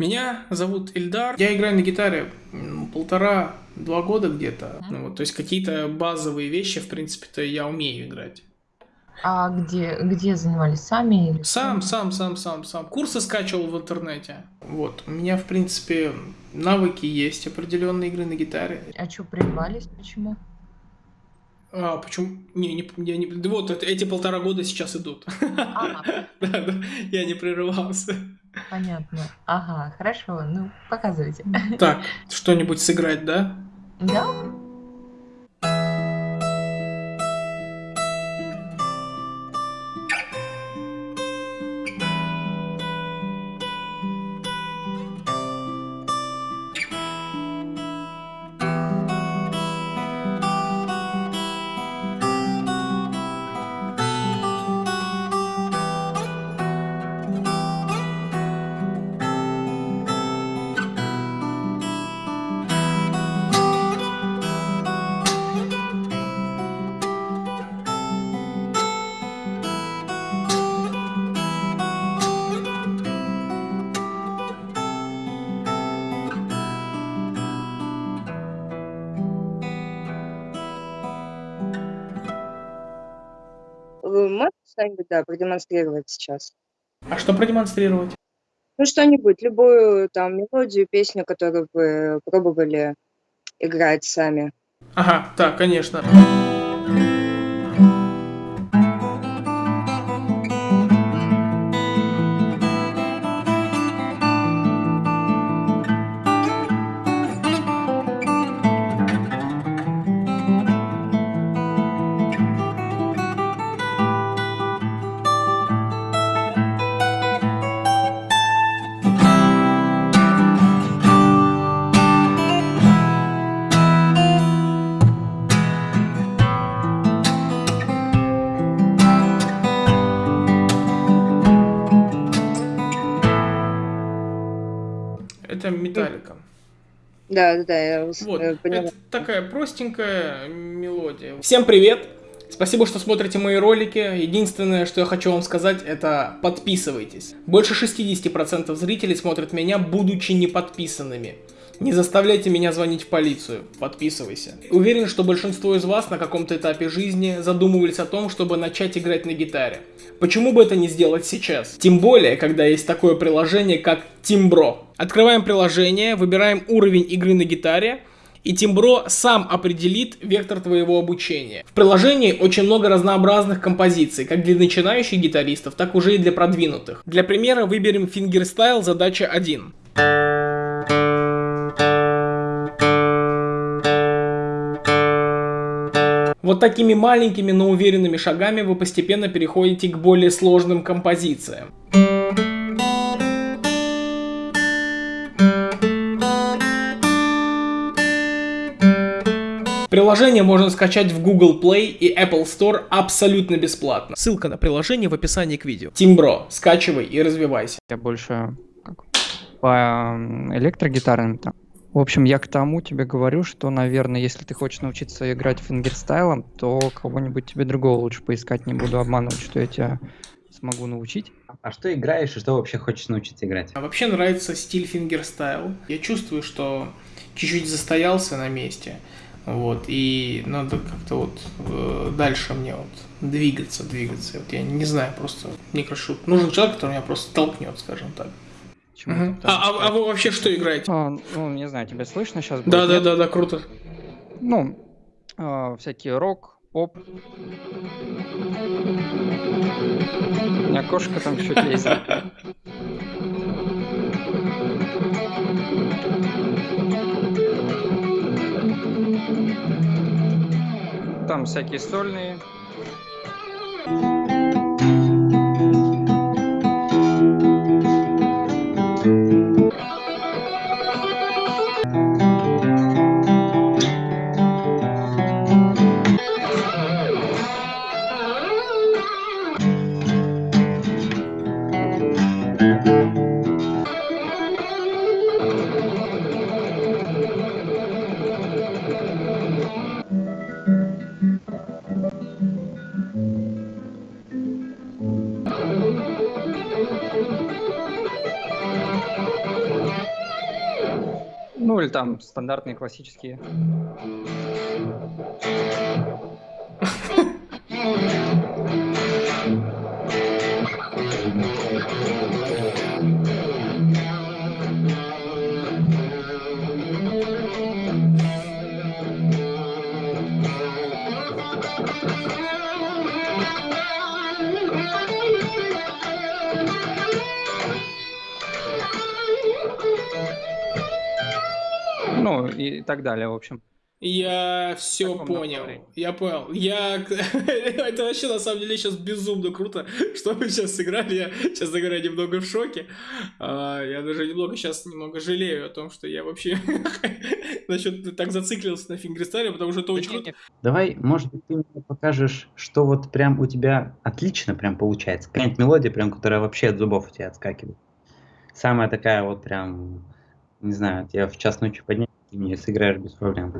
Меня зовут Ильдар. Я играю на гитаре полтора-два года где-то. Ну, вот, то есть какие-то базовые вещи, в принципе-то, я умею играть. А где, где занимались сами? Или Сам, сам, сам, сам, сам. Курсы скачивал в интернете. Вот. У меня, в принципе, навыки есть определенные игры на гитаре. А что, прервались? Почему? А, почему? Не, не, я не... Вот эти полтора года сейчас идут. Я не прерывался. Понятно. Ага, хорошо. Ну, показывайте. Так, что-нибудь сыграть, да? Да? Что-нибудь, да, продемонстрировать сейчас? А что продемонстрировать? Ну, что-нибудь, любую там мелодию, песню, которую вы пробовали играть сами. Ага, так, конечно. Да, да, да, я вас, Вот, э, поняла. это такая простенькая мелодия. Всем привет! Спасибо, что смотрите мои ролики. Единственное, что я хочу вам сказать, это подписывайтесь. Больше 60% зрителей смотрят меня, будучи не подписанными. Не заставляйте меня звонить в полицию. Подписывайся. Уверен, что большинство из вас на каком-то этапе жизни задумывались о том, чтобы начать играть на гитаре. Почему бы это не сделать сейчас? Тем более, когда есть такое приложение, как Timbro. Открываем приложение, выбираем уровень игры на гитаре, и Timbro сам определит вектор твоего обучения. В приложении очень много разнообразных композиций, как для начинающих гитаристов, так уже и для продвинутых. Для примера выберем фингерстайл задача 1. Вот такими маленькими, но уверенными шагами вы постепенно переходите к более сложным композициям. Приложение можно скачать в Google Play и Apple Store абсолютно бесплатно. Ссылка на приложение в описании к видео. Timbro, скачивай и развивайся. Я больше как, по м, электрогитарным там. В общем, я к тому тебе говорю, что, наверное, если ты хочешь научиться играть фингерстайлом, то кого-нибудь тебе другого лучше поискать. Не буду обманывать, что я тебя смогу научить. А что играешь и что вообще хочешь научиться играть? А вообще нравится стиль фингерстайл. Я чувствую, что чуть-чуть застоялся на месте. Вот, и надо как-то вот э, дальше мне вот двигаться, двигаться. Вот я не знаю, просто мне кажется, нужен человек, который меня просто толкнет, скажем так. Почему ты А, а- а вы вообще что играете? А, ну, не знаю, тебя слышно сейчас? Да, да, да, да, круто. Ну, а, всякие рок, поп. У меня кошка там чуть лезет. Там всякие сольные. Ну или там стандартные классические. Ну и так далее, в общем. Я все понял. направлении. Я понял. Я... Это вообще на самом деле сейчас безумно круто, что мы сейчас сыграли. Я, честно говоря, немного в шоке. А, Я даже немного сейчас немного жалею о том, что я вообще насчет так зациклился на фингерстайле, потому что это очень круто. Давай, может быть, ты мне покажешь, что вот прям у тебя отлично прям получается. Какая-нибудь мелодия, прям, которая вообще от зубов у тебя отскакивает. Самая такая вот прям, не знаю, тебя в час ночи поднять, и мне сыграешь без проблем.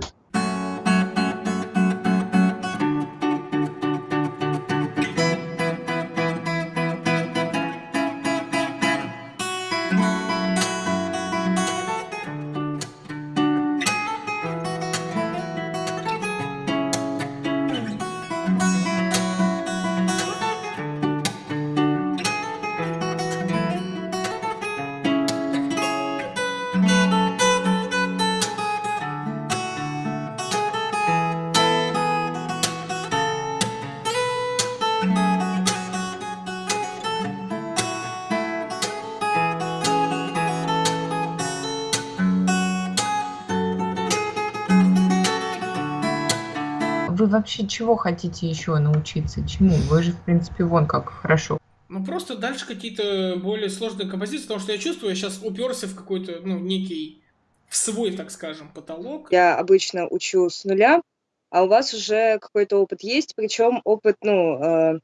Вы вообще чего хотите еще научиться? Чему? Вы же, в принципе, вон как хорошо. Ну, просто дальше какие-то более сложные композиции, потому что я чувствую, я сейчас уперся в какой-то, ну, некий, в свой, так скажем, потолок. Я обычно учу с нуля, а у вас уже какой-то опыт есть, причем опыт, ну, э,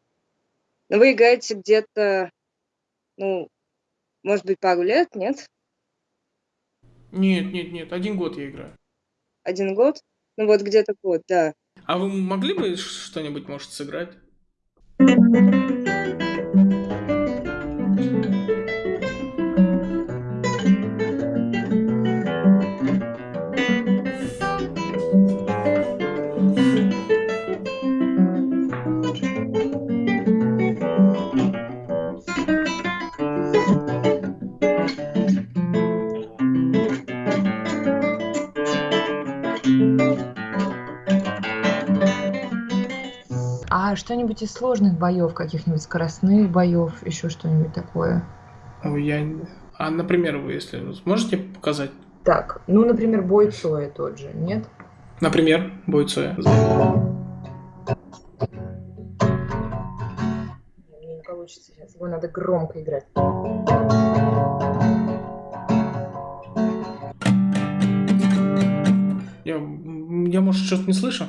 ну, вы играете где-то, ну, может быть, пару лет, нет? Нет, нет, нет, один год я играю. Один год? Ну, вот где-то год, да. А вы могли бы что-нибудь, может, сыграть? Что-нибудь из сложных боев, каких-нибудь скоростных боев, еще что-нибудь такое? Ой, я... А, например, вы, если сможете показать? Так, ну, например, бой Цоя тот же, нет? Например, бой Цоя. Мне не получится сейчас, его надо громко играть. Я, я может, что-то не слышу?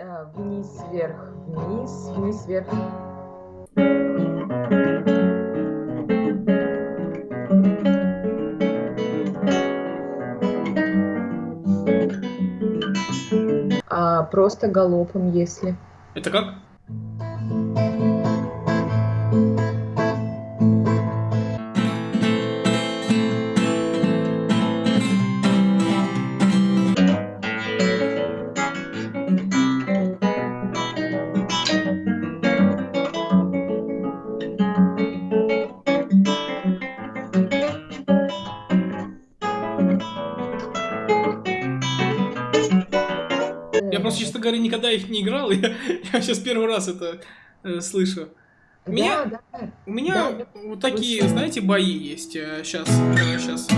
А, вниз, вверх, вниз, вниз, вверх. А просто галопом, если. Это как? Никогда их не играл. Я, я сейчас первый раз это э, слышу. Меня- Да, да. У меня Да, вот такие, знаете, бои есть. Сейчас, сейчас.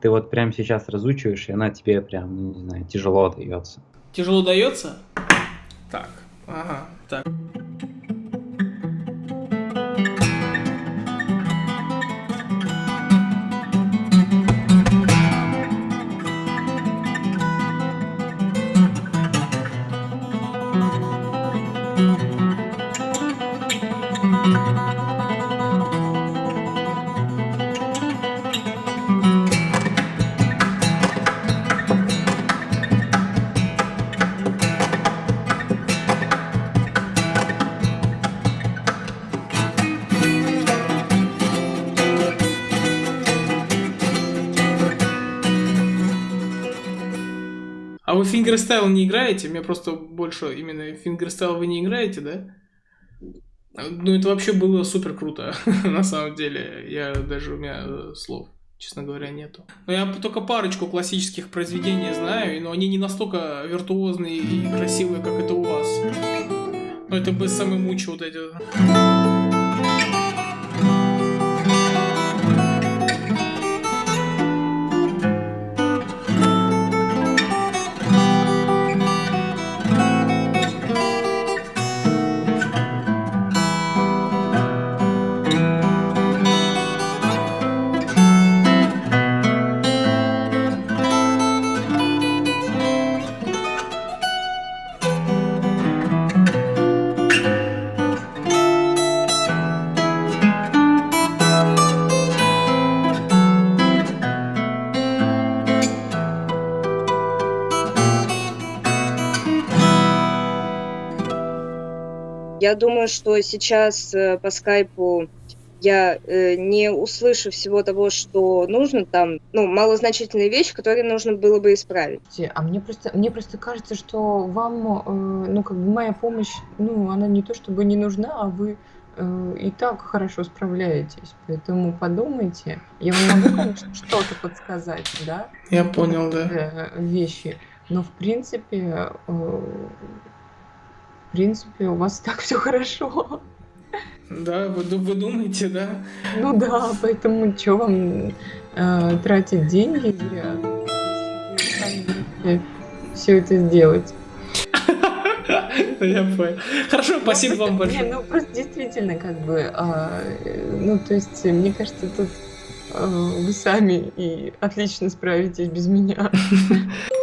Ты вот прямо сейчас разучиваешь, и она тебе прям, ну, не знаю, тяжело дается. Тяжело дается? Так, ага, так. Фингерстайл не играете? Мне просто больше именно фингерстайл вы не играете, да? Ну, это вообще было супер круто, на самом деле. Я даже у меня э, слов, честно говоря, нету. Но я только парочку классических произведений знаю, но они не настолько виртуозные и красивые, как это у вас. Но это бы самый мучи вот эти. Я думаю, что сейчас э, по скайпу я э, не услышу всего того, что нужно там, ну, малозначительные вещи, которые нужно было бы исправить. А мне просто, мне просто кажется, что вам, э, ну, как бы моя помощь, ну, она не то чтобы не нужна, а вы э, и так хорошо справляетесь. Поэтому подумайте. Я вам могу, конечно, что-то подсказать, да? Я понял, да. Вещи. Но в принципе, в принципе, у вас так все хорошо. Да, вы, вы думаете, да? Ну да, поэтому что вам э, тратить деньги если сами все это сделать? Я понял. Хорошо, спасибо вам Не, большое. ну просто действительно, как бы, а, э, ну то есть, мне кажется, тут э, вы сами и отлично справитесь без меня.